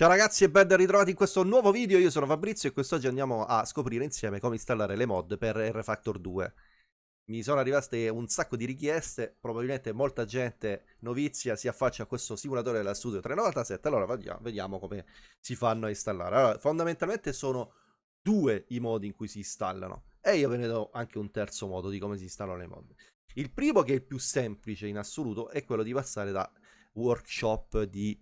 Ciao ragazzi e ben ritrovati in questo nuovo video, io sono Fabrizio e quest'oggi andiamo a scoprire insieme come installare le mod per R-Factor 2. Mi sono arrivate un sacco di richieste, probabilmente molta gente novizia si affaccia a questo simulatore della Studio 397, allora vediamo come si fanno a installare. Allora, fondamentalmente sono due i modi in cui si installano e io ve ne do anche un terzo modo di come si installano le mod. Il primo, che è il più semplice in assoluto, è quello di passare da workshop di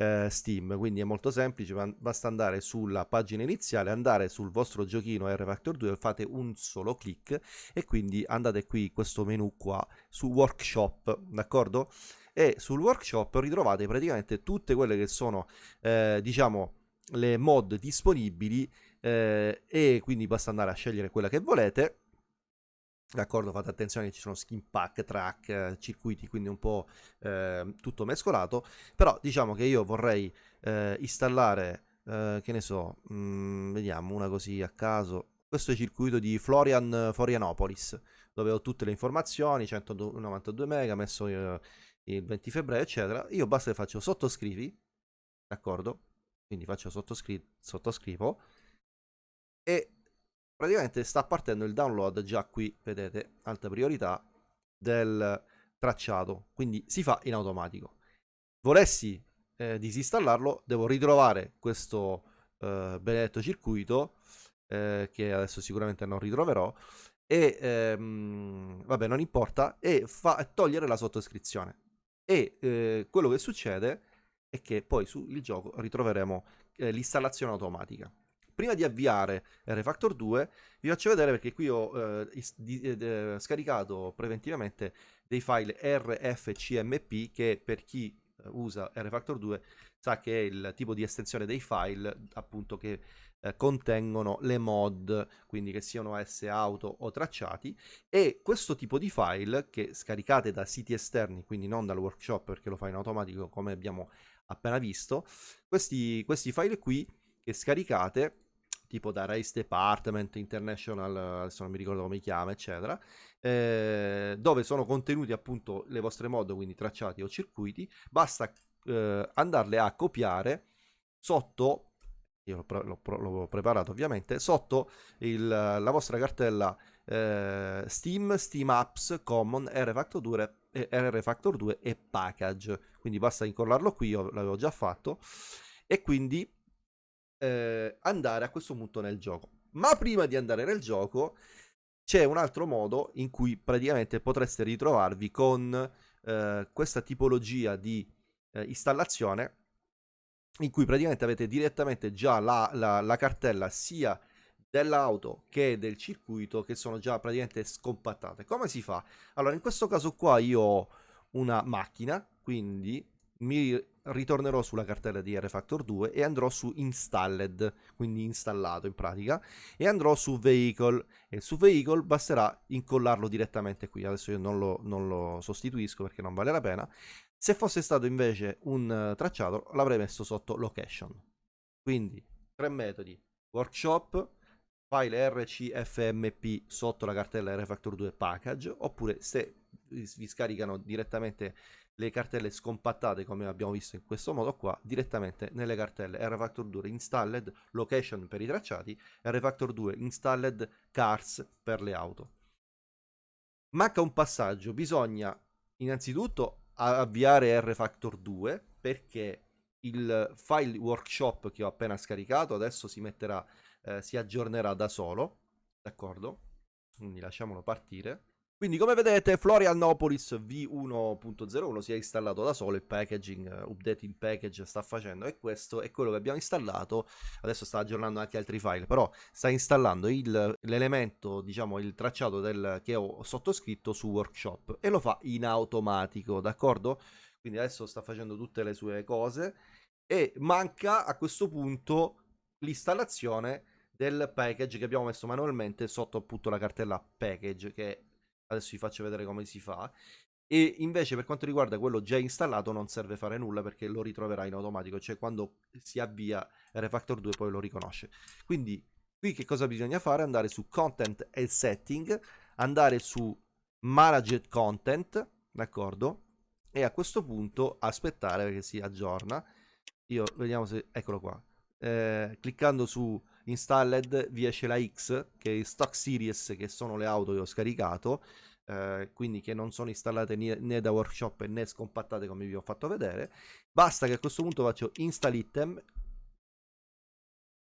eh, Steam, quindi è molto semplice, basta andare sulla pagina iniziale, andare sul vostro giochino R-Factor 2, fate un solo clic e quindi andate qui questo menu qua su Workshop, d'accordo? E sul Workshop ritrovate praticamente tutte quelle che sono, eh, diciamo, le mod disponibili eh, e quindi basta andare a scegliere quella che volete D'accordo, fate attenzione che ci sono skin pack, track, circuiti, quindi un po' eh, tutto mescolato. Però diciamo che io vorrei eh, installare, eh, che ne so, mh, mm, vediamo una così a caso. Questo è il circuito di Florian Florianopolis, dove ho tutte le informazioni, 192 mega, messo eh, il 20 febbraio, eccetera. Io basta che faccio sottoscrivi, d'accordo? Quindi faccio sottoscri sottoscrivo e praticamente sta partendo il download già qui, vedete, alta priorità del tracciato, quindi si fa in automatico. Volessi eh, disinstallarlo, devo ritrovare questo eh, benedetto circuito, eh, che adesso sicuramente non ritroverò, e ehm, vabbè non importa, e fa, togliere la sottoscrizione. E eh, quello che succede è che poi sul gioco ritroveremo eh, l'installazione automatica prima di avviare Refactor 2 vi faccio vedere perché qui ho eh, di, eh, scaricato preventivamente dei file RFCMP che per chi eh, usa Refactor 2 sa che è il tipo di estensione dei file appunto che eh, contengono le mod, quindi che siano S auto o tracciati. E questo tipo di file che scaricate da siti esterni, quindi non dal workshop perché lo fa in automatico come abbiamo appena visto, questi, questi file qui che scaricate tipo da Race Department International, adesso non mi ricordo come si chiama, eccetera, eh, dove sono contenuti appunto le vostre mod, quindi tracciati o circuiti, basta eh, andarle a copiare sotto, io l'ho, preparato ovviamente, sotto il, la vostra cartella eh, Steam, Steam Apps, Common, R-Factor 2, R-Factor 2 e Package, quindi basta incollarlo qui, io l'avevo già fatto, e quindi eh, andare a questo punto nel gioco. Ma prima di andare nel gioco c'è un altro modo in cui praticamente potreste ritrovarvi con eh, questa tipologia di eh, installazione in cui praticamente avete direttamente già la, la, la cartella sia dell'auto che del circuito che sono già praticamente scompattate. Come si fa? Allora in questo caso qua io ho una macchina, quindi mi ritornerò sulla cartella di R-Factor 2 e andrò su installed, quindi installato in pratica, e andrò su vehicle, e su vehicle basterà incollarlo direttamente qui, adesso io non lo, non lo sostituisco perché non vale la pena, se fosse stato invece un tracciato l'avrei messo sotto location, quindi tre metodi, workshop, file rcfmp sotto la cartella R-Factor 2 package, oppure se vi scaricano direttamente le cartelle scompattate come abbiamo visto in questo modo qua direttamente nelle cartelle. RFactor 2 installed location per i tracciati RFactor 2 installed cars per le auto. Manca un passaggio. Bisogna innanzitutto avviare RFactor 2 perché il file workshop che ho appena scaricato adesso si metterà eh, si aggiornerà da solo d'accordo? Quindi lasciamolo partire quindi come vedete Florianopolis V1.01 si è installato da solo, il packaging, uh, updating package sta facendo e questo è quello che abbiamo installato, adesso sta aggiornando anche altri file, però sta installando l'elemento, diciamo il tracciato del, che ho sottoscritto su Workshop e lo fa in automatico, d'accordo? Quindi adesso sta facendo tutte le sue cose e manca a questo punto l'installazione del package che abbiamo messo manualmente sotto appunto la cartella package che adesso vi faccio vedere come si fa. E invece per quanto riguarda quello già installato non serve fare nulla perché lo ritroverà in automatico, cioè quando si avvia Refactor 2 poi lo riconosce. Quindi qui che cosa bisogna fare? Andare su Content e Setting, andare su Managed Content, d'accordo? E a questo punto aspettare che si aggiorna io vediamo se eccolo qua eh, cliccando su installed vi esce la X che è stock series che sono le auto che ho scaricato eh, quindi che non sono installate né, da workshop né scompattate come vi ho fatto vedere. Basta che a questo punto faccio install item.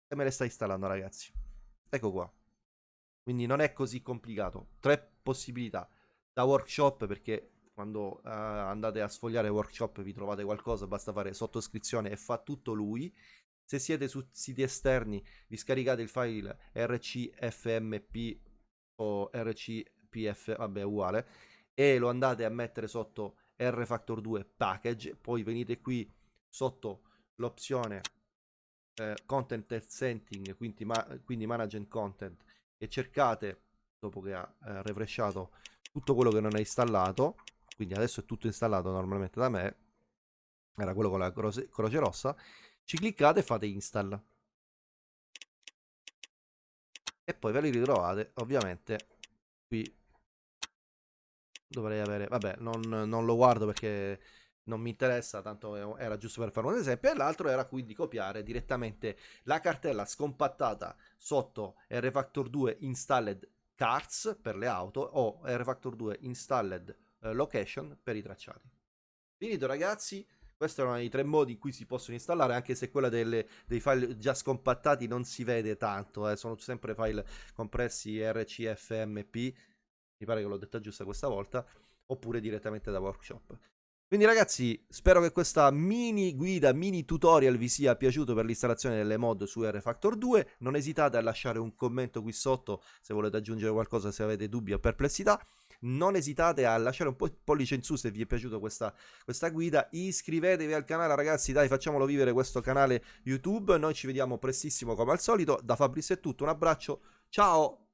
E me le sta installando ragazzi. Ecco qua. Quindi non è così complicato. Tre possibilità. Da workshop perché quando uh, andate a sfogliare workshop vi trovate qualcosa basta fare sottoscrizione e fa tutto lui se siete su siti esterni vi scaricate il file rcfmp o rcpf vabbè uguale e lo andate a mettere sotto rfactor 2 package. Poi venite qui sotto l'opzione eh, content setting quindi, ma quindi management content e cercate dopo che ha eh, refreshato tutto quello che non è installato quindi adesso è tutto installato normalmente da me era quello con la croce, croce rossa ci cliccate e fate install. E poi ve li ritrovate ovviamente qui. Dovrei avere vabbè non, non lo guardo perché non mi interessa, tanto era giusto per fare un esempio, e l'altro era quindi copiare direttamente la cartella scompattata sotto RFactor 2 installed cards per le auto o RFactor 2 installed eh, location per i tracciati. Finito ragazzi, questi erano i tre modi in cui si possono installare, anche se quella delle, dei file già scompattati non si vede tanto, eh, sono sempre file compressi RCFMP, mi pare che l'ho detta giusta questa volta, oppure direttamente da workshop. Quindi ragazzi, spero che questa mini guida, mini tutorial vi sia piaciuto per l'installazione delle mod su RFactor 2. Non esitate a lasciare un commento qui sotto se volete aggiungere qualcosa, se avete dubbi o perplessità. Non esitate a lasciare un po' pollice in su se vi è piaciuta questa, questa guida. Iscrivetevi al canale ragazzi, dai facciamolo vivere questo canale YouTube. Noi ci vediamo prestissimo come al solito. Da Fabrizio è tutto, un abbraccio, ciao!